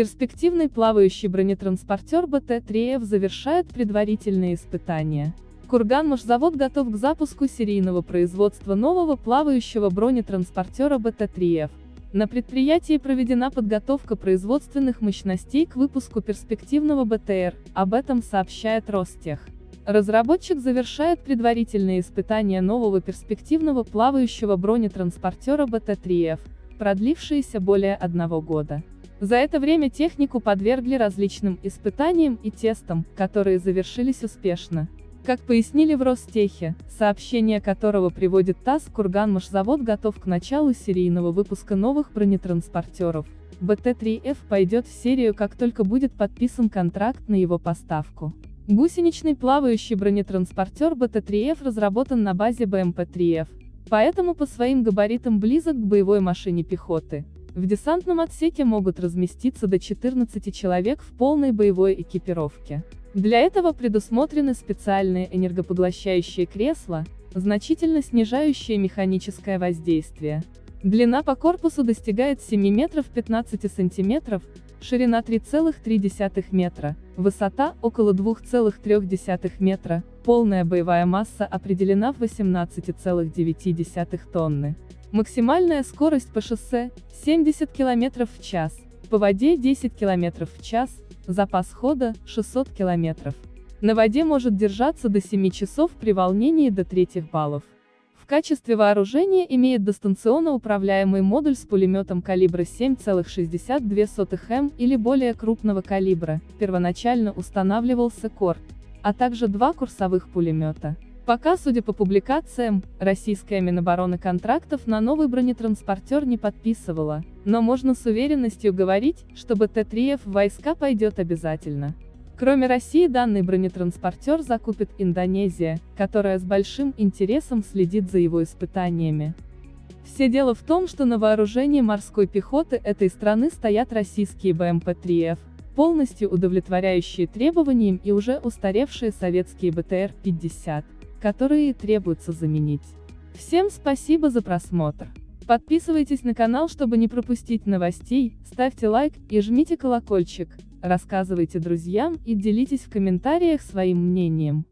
Перспективный плавающий бронетранспортер БТ-3Ф завершает предварительные испытания. Курганмашзавод готов к запуску серийного производства нового плавающего бронетранспортера БТ-3Ф. На предприятии проведена подготовка производственных мощностей к выпуску перспективного БТР, об этом сообщает Ростех. Разработчик завершает предварительные испытания нового перспективного плавающего бронетранспортера БТ-3Ф, продлившиеся более одного года. За это время технику подвергли различным испытаниям и тестам, которые завершились успешно. Как пояснили в Ростехе, сообщение которого приводит ТАСС, Курганмашзавод готов к началу серийного выпуска новых бронетранспортеров. БТ-3Ф пойдет в серию как только будет подписан контракт на его поставку. Гусеничный плавающий бронетранспортер БТ-3Ф разработан на базе БМП-3Ф, поэтому по своим габаритам близок к боевой машине пехоты. В десантном отсеке могут разместиться до 14 человек в полной боевой экипировке. Для этого предусмотрены специальные энергопоглощающие кресла, значительно снижающие механическое воздействие. Длина по корпусу достигает 7 метров 15 сантиметров, ширина 3,3 метра, высота около 2,3 метра, полная боевая масса определена в 18,9 тонны. Максимальная скорость по шоссе – 70 км в час, по воде 10 км в час, запас хода – 600 км. На воде может держаться до 7 часов при волнении до третьих баллов. Качестве вооружения имеет дистанционно управляемый модуль с пулеметом калибра 7,62 м или более крупного калибра, первоначально устанавливался КОР, а также два курсовых пулемета. Пока, судя по публикациям, российская Минобороны контрактов на новый бронетранспортер не подписывала, но можно с уверенностью говорить, что БТ-3Ф в войска пойдет обязательно. Кроме России данный бронетранспортер закупит Индонезия, которая с большим интересом следит за его испытаниями. Все дело в том, что на вооружении морской пехоты этой страны стоят российские БМП-3Ф, полностью удовлетворяющие требованиям и уже устаревшие советские БТР-50 которые требуется заменить. Всем спасибо за просмотр. Подписывайтесь на канал, чтобы не пропустить новостей, ставьте лайк и жмите колокольчик, рассказывайте друзьям и делитесь в комментариях своим мнением.